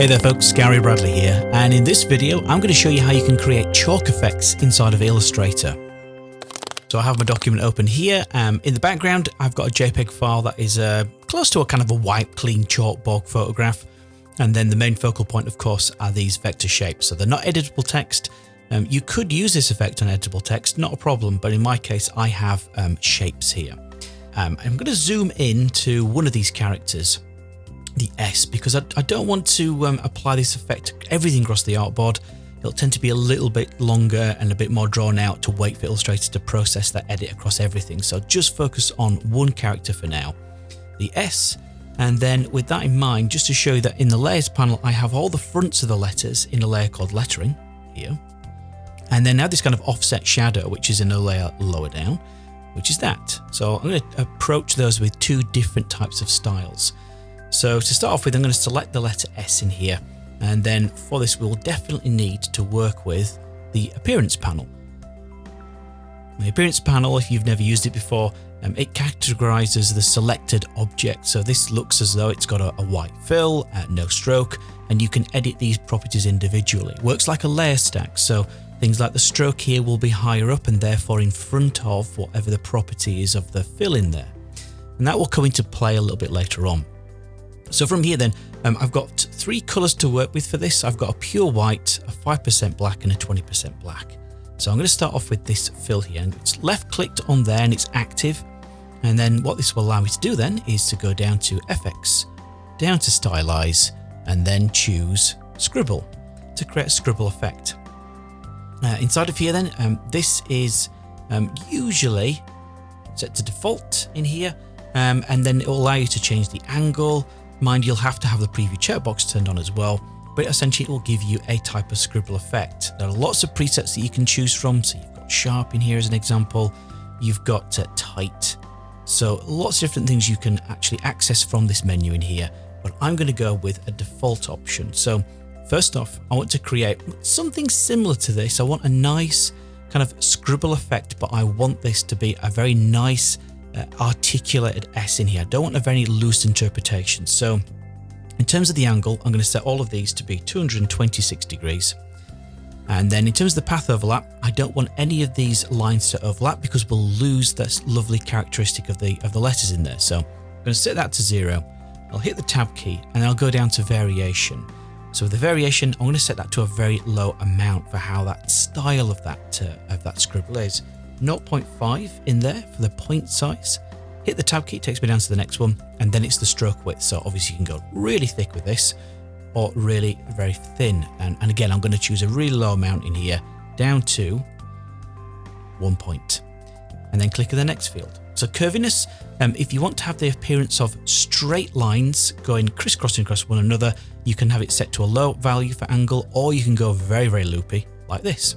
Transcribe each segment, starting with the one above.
Hey there folks, Gary Bradley here, and in this video I'm going to show you how you can create chalk effects inside of Illustrator. So I have my document open here. Um, in the background I've got a JPEG file that is uh, close to a kind of a white clean chalkboard photograph. And then the main focal point of course are these vector shapes. So they're not editable text. Um, you could use this effect on editable text, not a problem, but in my case I have um, shapes here. Um, I'm going to zoom in to one of these characters the S because I, I don't want to um, apply this effect to everything across the artboard. It'll tend to be a little bit longer and a bit more drawn out to wait for Illustrator to process that edit across everything. So just focus on one character for now, the S. And then with that in mind, just to show you that in the layers panel, I have all the fronts of the letters in a layer called lettering here. And then now this kind of offset shadow, which is in a layer lower down, which is that. So I'm going to approach those with two different types of styles. So to start off with, I'm going to select the letter S in here. And then for this, we'll definitely need to work with the appearance panel. The appearance panel, if you've never used it before, um, it categorizes the selected object. So this looks as though it's got a, a white fill, uh, no stroke, and you can edit these properties individually. It works like a layer stack. So things like the stroke here will be higher up and therefore in front of whatever the property is of the fill in there. And that will come into play a little bit later on. So from here then, um, I've got three colors to work with for this. I've got a pure white, a 5% black and a 20% black. So I'm going to start off with this fill here and it's left clicked on there and it's active. And then what this will allow me to do then is to go down to FX, down to stylize and then choose scribble to create a scribble effect. Uh, inside of here then, um, this is um, usually set to default in here um, and then it will allow you to change the angle, Mind you'll have to have the preview checkbox turned on as well, but essentially it will give you a type of scribble effect. There are lots of presets that you can choose from. So you've got sharp in here as an example. You've got uh, tight. So lots of different things you can actually access from this menu in here, but I'm going to go with a default option. So first off, I want to create something similar to this. I want a nice kind of scribble effect, but I want this to be a very nice uh, articulated S in here. I don't want a very loose interpretation. So in terms of the angle, I'm going to set all of these to be 226 degrees. And then in terms of the path overlap, I don't want any of these lines to overlap because we'll lose this lovely characteristic of the of the letters in there. So I'm going to set that to zero. I'll hit the tab key and I'll go down to variation. So with the variation, I'm going to set that to a very low amount for how that style of that uh, of that scribble is. 0.5 in there for the point size. Hit the tab key, takes me down to the next one, and then it's the stroke width. So obviously you can go really thick with this or really very thin. And, and again, I'm going to choose a really low amount in here down to one point and then click on the next field. So curviness, um, if you want to have the appearance of straight lines going crisscrossing across one another, you can have it set to a low value for angle, or you can go very, very loopy like this.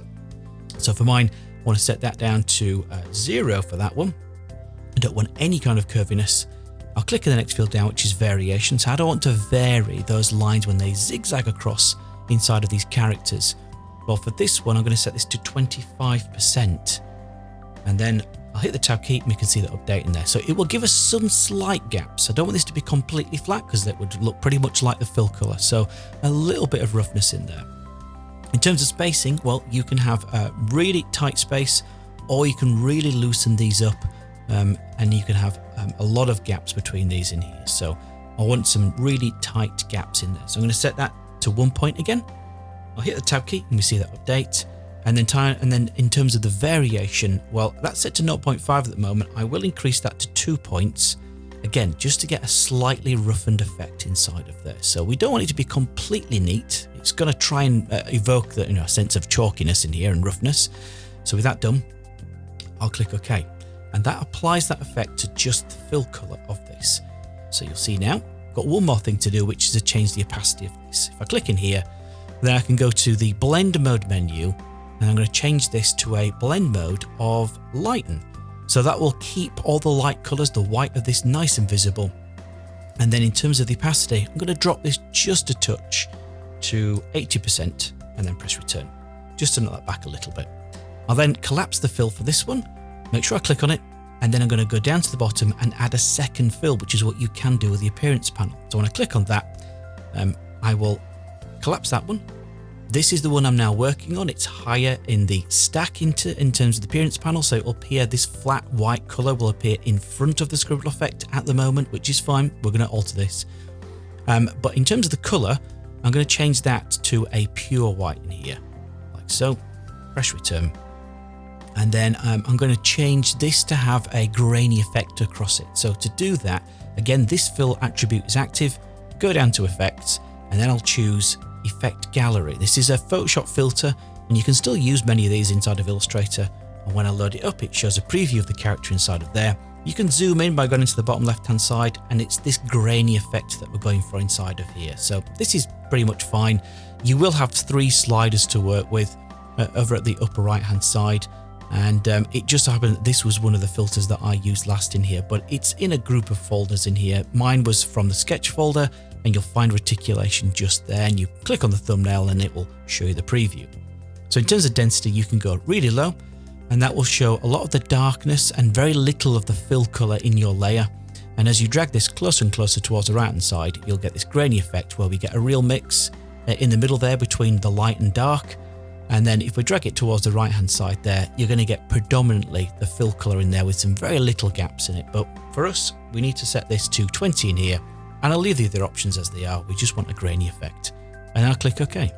So for mine, want to set that down to uh, zero for that one. I don't want any kind of curviness. I'll click on the next field down, which is variation. So I don't want to vary those lines when they zigzag across inside of these characters. Well, for this one, I'm going to set this to 25%. And then I'll hit the tab key and we can see the update in there. So it will give us some slight gaps. I don't want this to be completely flat because that would look pretty much like the fill color. So a little bit of roughness in there. In terms of spacing, well, you can have a really tight space or you can really loosen these up um, and you can have um, a lot of gaps between these in here. So I want some really tight gaps in there. So I'm going to set that to one point again. I'll hit the tab key and we see that update. And then time, and then in terms of the variation, well, that's set to 0.5 at the moment. I will increase that to two points. Again, just to get a slightly roughened effect inside of there. So we don't want it to be completely neat. It's going to try and uh, evoke the you know, sense of chalkiness in here and roughness. So with that done, I'll click OK. And that applies that effect to just the fill color of this. So you'll see now, got one more thing to do, which is to change the opacity of this. If I click in here, then I can go to the blend mode menu and I'm going to change this to a blend mode of lighten. So that will keep all the light colors, the white of this nice and visible. And then in terms of the opacity, I'm going to drop this just a touch to 80% and then press return, just to knock that back a little bit. I'll then collapse the fill for this one, make sure I click on it, and then I'm going to go down to the bottom and add a second fill, which is what you can do with the appearance panel. So when I click on that, um, I will collapse that one. This is the one I'm now working on. It's higher in the stack into, in terms of the appearance panel. So will appear, this flat white color will appear in front of the scribble effect at the moment, which is fine. We're going to alter this. Um, but in terms of the color, I'm going to change that to a pure white in here, like so. Press return. And then um, I'm going to change this to have a grainy effect across it. So to do that, again, this fill attribute is active. Go down to effects, and then I'll choose effect gallery. This is a Photoshop filter, and you can still use many of these inside of Illustrator. And when I load it up, it shows a preview of the character inside of there. You can zoom in by going into the bottom left hand side and it's this grainy effect that we're going for inside of here. So this is pretty much fine. You will have three sliders to work with uh, over at the upper right hand side. And um, it just happened that this was one of the filters that I used last in here, but it's in a group of folders in here. Mine was from the sketch folder and you'll find reticulation just there and you click on the thumbnail and it will show you the preview. So in terms of density, you can go really low and that will show a lot of the darkness and very little of the fill color in your layer. And as you drag this closer and closer towards the right hand side, you'll get this grainy effect where we get a real mix uh, in the middle there between the light and dark. And then if we drag it towards the right hand side there, you're going to get predominantly the fill color in there with some very little gaps in it. But for us, we need to set this to 20 in here and I'll leave the other options as they are. We just want a grainy effect and I'll click OK.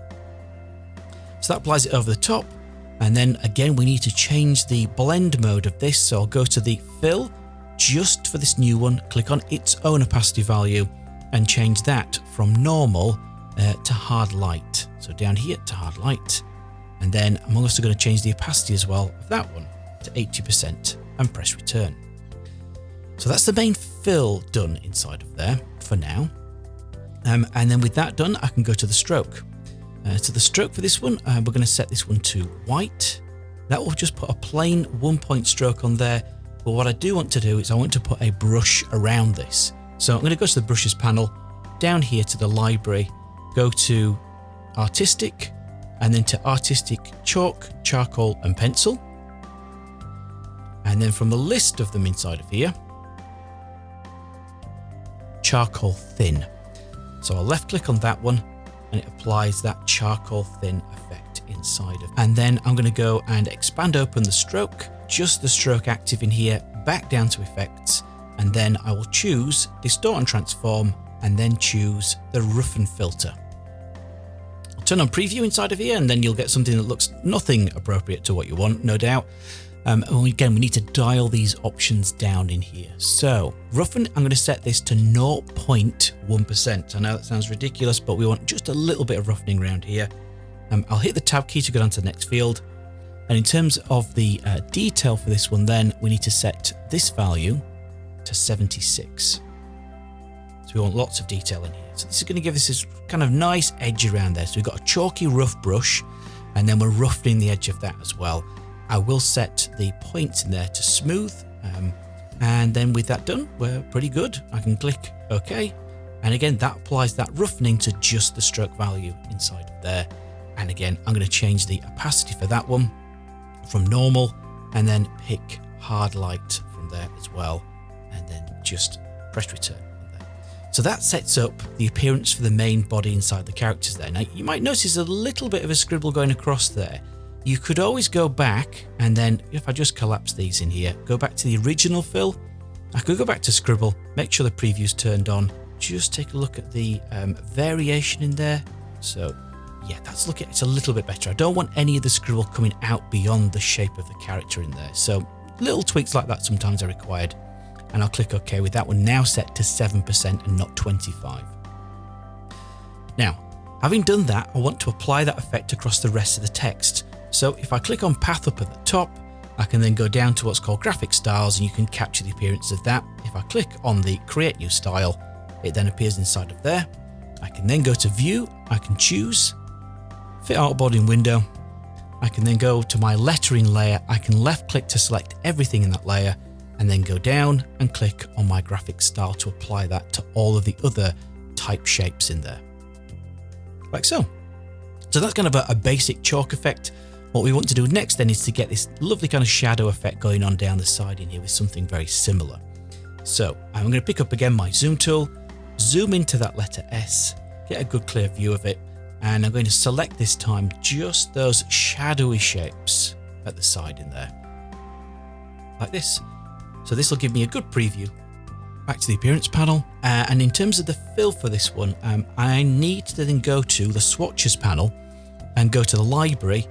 So that applies it over the top. And then again, we need to change the blend mode of this. So I'll go to the fill just for this new one, click on its own opacity value and change that from normal uh, to hard light. So down here to hard light. And then I'm also going to change the opacity as well of that one to 80% and press return. So that's the main fill done inside of there for now. Um, and then with that done, I can go to the stroke. Uh, to the stroke for this one, uh, we're going to set this one to white. That will just put a plain one point stroke on there. But what I do want to do is I want to put a brush around this. So I'm going to go to the brushes panel, down here to the library, go to artistic, and then to artistic chalk, charcoal and pencil. And then from the list of them inside of here, charcoal thin. So I'll left click on that one and it applies that charcoal thin effect inside of. And then I'm going to go and expand open the stroke, just the stroke active in here, back down to effects. And then I will choose distort and transform and then choose the roughen filter. I'll turn on preview inside of here and then you'll get something that looks nothing appropriate to what you want, no doubt. Um, and again, we need to dial these options down in here. So roughen, I'm going to set this to 0.1%. I know that sounds ridiculous, but we want just a little bit of roughening around here. Um, I'll hit the tab key to go down to the next field. And in terms of the uh, detail for this one, then we need to set this value to 76. So we want lots of detail in here. So this is going to give us this kind of nice edge around there. So we've got a chalky rough brush and then we're roughening the edge of that as well. I will set the points in there to smooth. Um, and then with that done, we're pretty good. I can click OK. And again, that applies that roughening to just the stroke value inside of there. And again, I'm going to change the opacity for that one from normal and then pick hard light from there as well. And then just press return. So that sets up the appearance for the main body inside the characters there. Now you might notice a little bit of a scribble going across there. You could always go back and then if I just collapse these in here, go back to the original fill. I could go back to scribble, make sure the preview's turned on, just take a look at the um, variation in there. So yeah, that's looking, it's a little bit better. I don't want any of the scribble coming out beyond the shape of the character in there. So little tweaks like that sometimes are required. And I'll click OK with that one now set to 7% and not 25. Now, having done that, I want to apply that effect across the rest of the text. So if I click on path up at the top, I can then go down to what's called graphic styles and you can capture the appearance of that. If I click on the create new style, it then appears inside of there. I can then go to view, I can choose fit artboard in window. I can then go to my lettering layer. I can left click to select everything in that layer and then go down and click on my graphic style to apply that to all of the other type shapes in there. Like so. So that's kind of a, a basic chalk effect. What we want to do next then is to get this lovely kind of shadow effect going on down the side in here with something very similar. So I'm going to pick up again my zoom tool, zoom into that letter S, get a good clear view of it, and I'm going to select this time just those shadowy shapes at the side in there like this. So this will give me a good preview. Back to the appearance panel. Uh, and in terms of the fill for this one, um, I need to then go to the swatches panel and go to the library,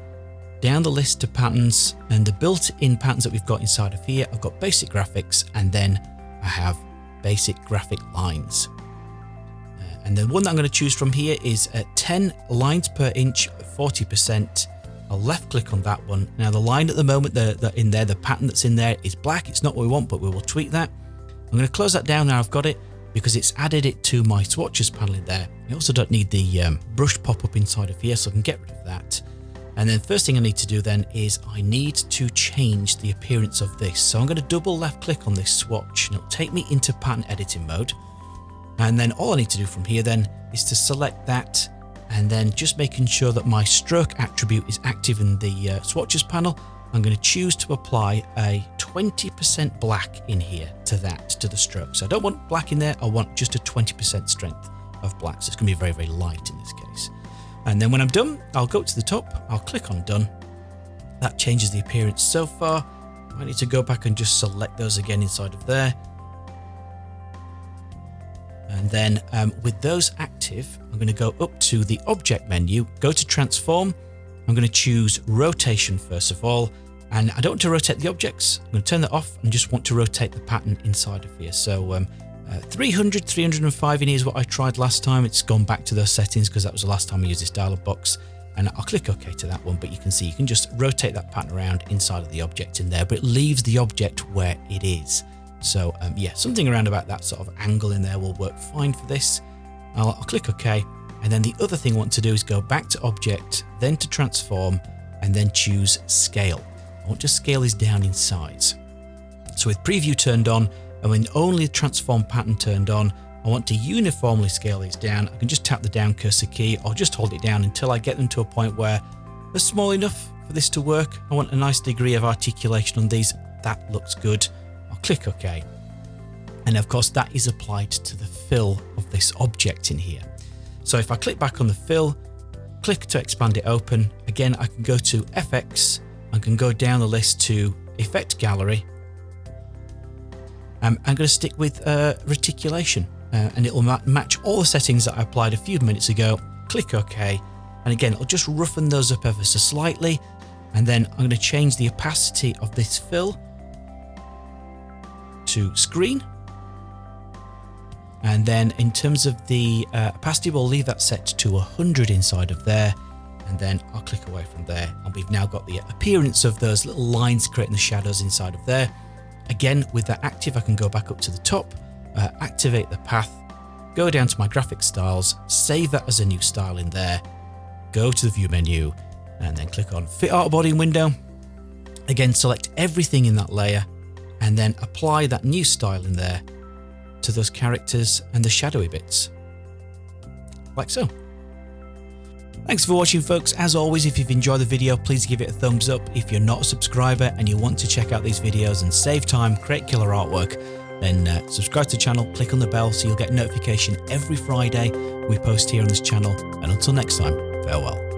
down the list to patterns and the built-in patterns that we've got inside of here. I've got basic graphics and then I have basic graphic lines. Uh, and the one that I'm going to choose from here is at 10 lines per inch, 40%. I'll left click on that one. Now the line at the moment the, the, in there, the pattern that's in there is black. It's not what we want, but we will tweak that. I'm going to close that down now I've got it because it's added it to my swatches panel in there. I also don't need the um, brush pop-up inside of here, so I can get rid of that. And then first thing I need to do then is I need to change the appearance of this. So I'm going to double left click on this swatch and it'll take me into pattern editing mode. And then all I need to do from here then is to select that and then just making sure that my stroke attribute is active in the uh, swatches panel. I'm going to choose to apply a 20% black in here to that, to the stroke. So I don't want black in there. I want just a 20% strength of black. So it's going to be very, very light in this case. And then when I'm done, I'll go to the top, I'll click on done. That changes the appearance so far. I need to go back and just select those again inside of there. And then um, with those active, I'm going to go up to the object menu, go to transform. I'm going to choose rotation first of all. And I don't want to rotate the objects. I'm going to turn that off and just want to rotate the pattern inside of here. So um, uh, 300, 305 in here is what I tried last time. It's gone back to those settings because that was the last time I used this dialog box. And I'll click OK to that one, but you can see you can just rotate that pattern around inside of the object in there, but it leaves the object where it is. So um, yeah, something around about that sort of angle in there will work fine for this. I'll, I'll click OK. And then the other thing I want to do is go back to object, then to transform, and then choose scale. I want to scale this down in size. So with preview turned on, and when only transform pattern turned on, I want to uniformly scale these down. I can just tap the down cursor key or just hold it down until I get them to a point where they're small enough for this to work. I want a nice degree of articulation on these. That looks good. I'll click OK. And of course that is applied to the fill of this object in here. So if I click back on the fill, click to expand it open, again I can go to FX I can go down the list to Effect Gallery um, I'm going to stick with uh, reticulation uh, and it will ma match all the settings that I applied a few minutes ago. Click OK. And again, it'll just roughen those up ever so slightly. And then I'm going to change the opacity of this fill to screen. And then in terms of the uh, opacity, we'll leave that set to 100 inside of there. And then I'll click away from there. And we've now got the appearance of those little lines creating the shadows inside of there. Again, with that active, I can go back up to the top, uh, activate the path, go down to my graphic styles, save that as a new style in there, go to the view menu, and then click on fit artboard in window. Again, select everything in that layer and then apply that new style in there to those characters and the shadowy bits, like so. Thanks for watching folks. As always, if you've enjoyed the video, please give it a thumbs up. If you're not a subscriber and you want to check out these videos and save time, create killer artwork, then uh, subscribe to the channel, click on the bell so you'll get notification every Friday we post here on this channel. And until next time, farewell.